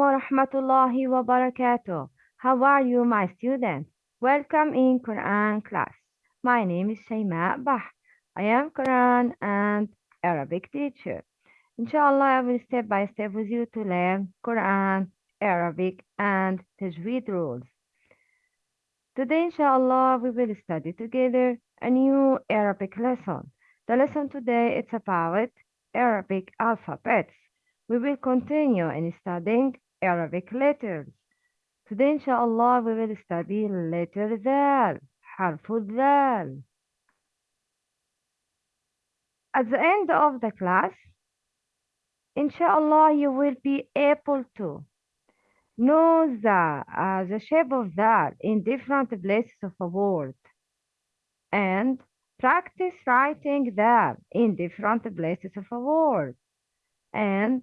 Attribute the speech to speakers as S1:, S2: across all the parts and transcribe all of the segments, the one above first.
S1: wa rahmatullahi wa barakatuh. How are you, my students? Welcome in Quran class. My name is Shayma Bah. I am Quran and Arabic teacher. Inshallah, I will step by step with you to learn Quran, Arabic, and Tajweed rules. Today, inshallah, we will study together a new Arabic lesson. The lesson today is about Arabic alphabets. We will continue in studying Arabic letters. Today, inshallah, we will study letter dal, harf dal. At the end of the class, inshallah, you will be able to know the, uh, the shape of that in different places of a word and practice writing that in different places of a word and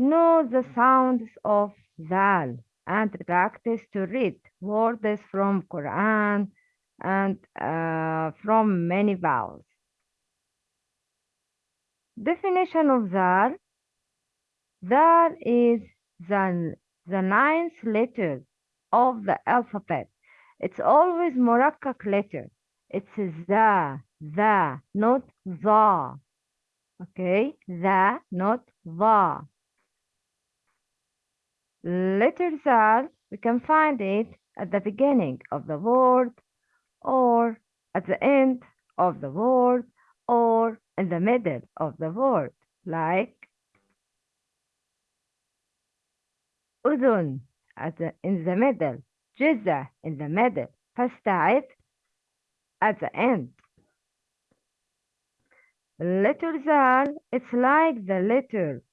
S1: know the sounds of Zal and practice to read words from Quran and uh, from many vowels. Definition of Zal Zal is the, the ninth letter of the alphabet. It's always Murakkak letter. It's the, the, not the. Okay, the, not the. Letter Zal, we can find it at the beginning of the word or at the end of the word or in the middle of the word like أذن at the, in the middle جزة in the middle فاستعد at the end letter Zal it's like the letter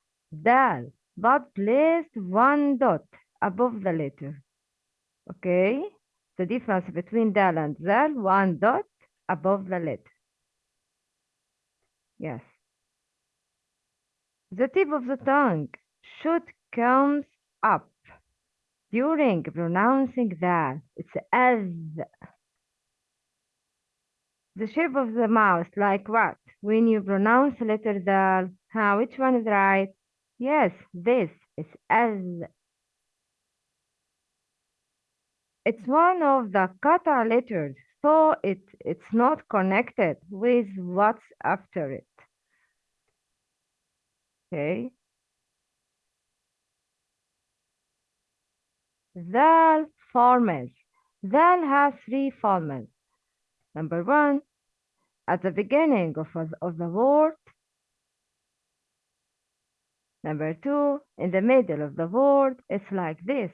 S1: Dal but placed one dot above the letter okay the difference between Dal and Zal one dot above the letter yes the tip of the tongue should come up during pronouncing that. It's as. The shape of the mouth, like what? When you pronounce the letter dal, huh, which one is right? Yes, this is as. It's one of the kata letters, so it, it's not connected with what's after it. Okay. Zal forms. Zal has three forms. Number one, at the beginning of, of the word. Number two, in the middle of the word, it's like this.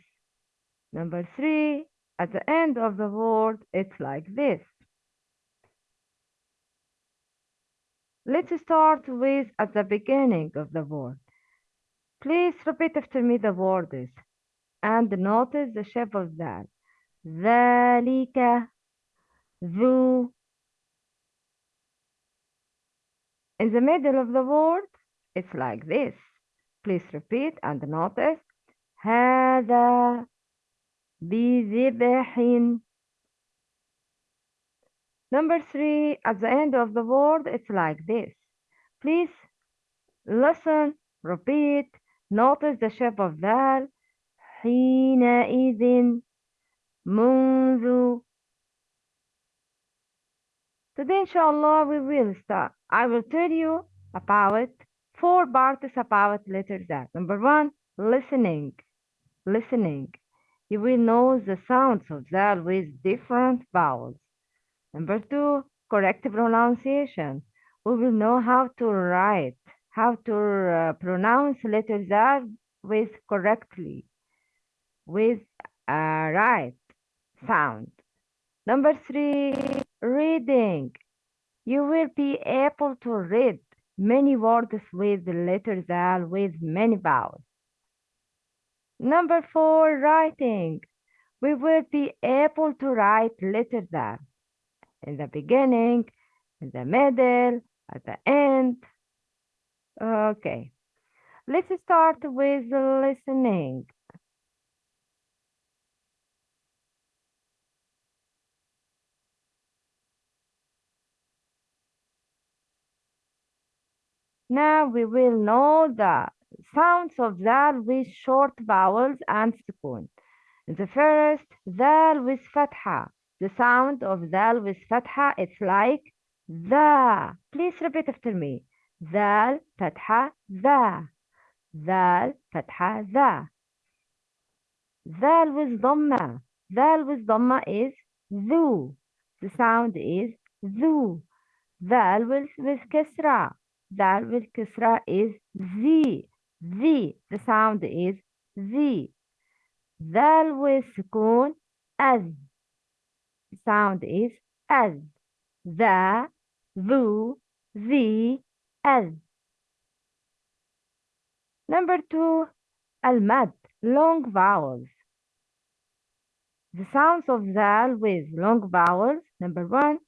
S1: Number three, at the end of the word, it's like this. Let's start with at the beginning of the word. Please repeat after me the words and notice the shape of that. ذلك ذو In the middle of the word, it's like this. Please repeat and notice. هذا بذبح Number three, at the end of the word, it's like this. Please listen, repeat, notice the shape of that. حينئذ منذ Today, inshallah, we will start. I will tell you about four parts about letter Z. Number one, listening. Listening. You will know the sounds of that with different vowels. Number two, correct pronunciation. We will know how to write, how to uh, pronounce letter Z with correctly, with a right sound. Number three, reading. You will be able to read many words with the letter Zal with many vowels. Number four, writing. We will be able to write letter Zal in the beginning, in the middle, at the end. Okay. Let's start with listening. Now we will know the sounds of zal with short vowels and sukun. The first, zal with fatha. The sound of zal with fatha is like the. Please repeat after me. Zal, fatha, the. Zal, fatha, the. Zal with dhamma. Zal with dhamma is zu. The sound is zu. Zal with, with kisra. That with Kisra is Z. Z. The sound is Z. That with Sukun as. Sound is as. The, the, the, as. Number two, al-mad, long vowels. The sounds of dal with long vowels. Number one,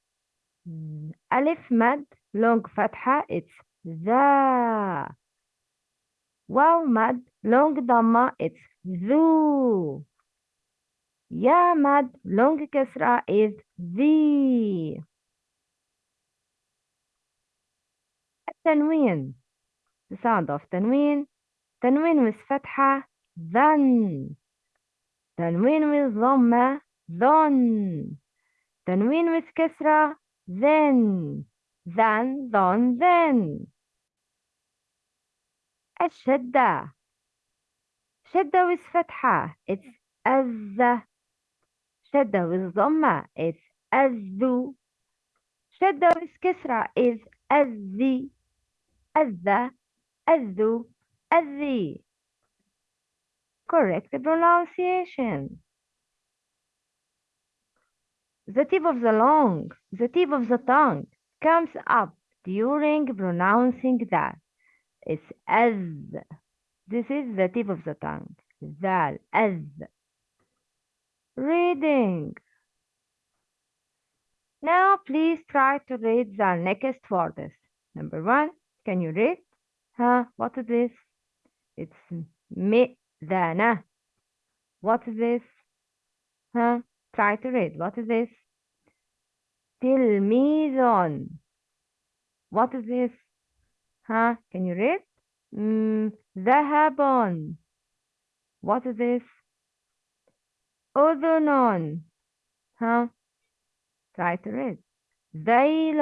S1: mm, alif mad, long fatha, it's ذا واو مد long ضمة it's ذو يا مد long كسرة is ذي التنوين the sound of تنوين تنوين with فتحة ذن تنوين with ضمة ظن تنوين with كسرة then than ظن then الشدة شدة with فتحة it's أذ شدة with ضمة it's أذ شدة with كسرة is أذي أذ أذ أذي correct pronunciation the tip of the long the tip of the tongue comes up during pronouncing that it's as this is the tip of the tongue ذال as reading now please try to read the next words number one can you read huh what is this it's مئذنة what is this huh try to read what is this تلميذ what is this huh can you read mm, ذهب what is this أذن huh try to read ذيل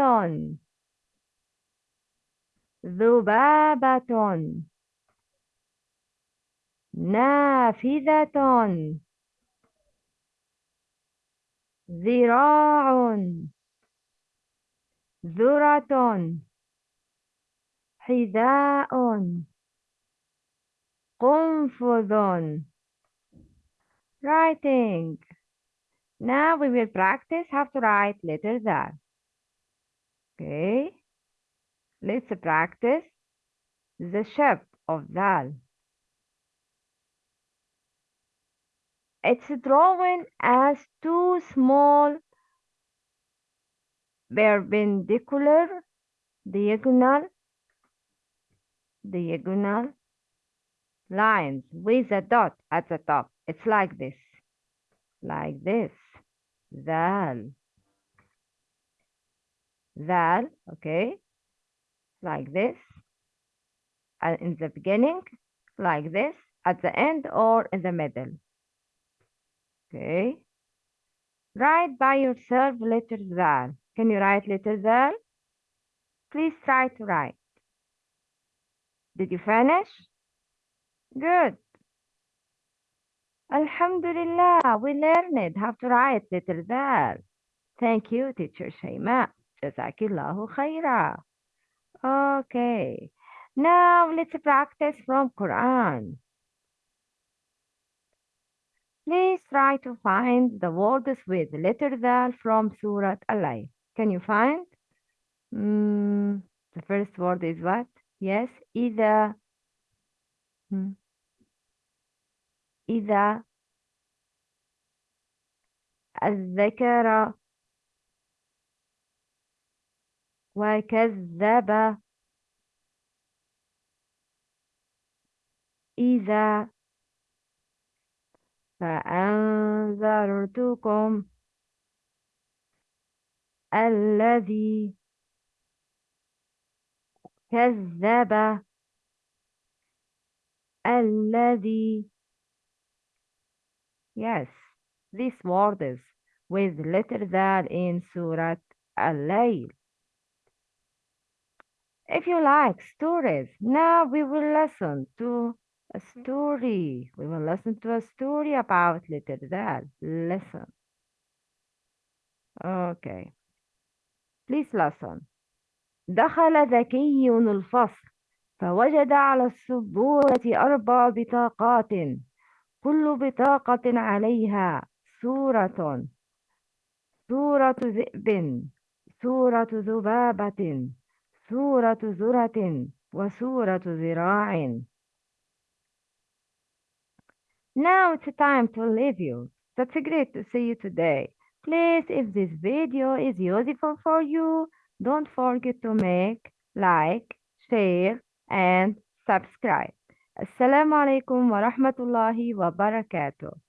S1: ذبابة نافذة ذراع ذرة حذاء قنفذ writing now we will practice how to write letter that okay let's practice the shape of that it's drawn as two small perpendicular diagonal diagonal lines with a dot at the top. It's like this, like this. Dal. Dal, okay? Like this. And in the beginning, like this. At the end or in the middle. Okay? Write by yourself letter Dal. Can you write letter Dal? Please try to write. Did you finish? Good. Alhamdulillah, we learned how to write little bell. Thank you, teacher Shayma. Jazakillahu khaira. Okay. Now let's practice from Quran. Please try to find the words with letter dal from Surah Al-Layl. Can you find? Mm, the first word is what? Yes, إذا. Hmm. إذا الذكر وكذب إذا فأنذرتكم الذي كذب الذي Yes, these words with letter that in Surah Al-Layl. If you like stories, now we will listen to a story. We will listen to a story about letter that. Listen. Okay. Please listen. دخل ذكي الفصل فوجد على السبورة أربع بطاقات كل بطاقة عليها صورة صورة ذئب صورة ذبابة صورة ذرة وصورة ذراع Now it's time to leave you. That's great to see you today. Please, if this video is useful for you, don't forget to make, like, share, and subscribe. Assalamu alaikum wa rahmatullahi wa barakatuh.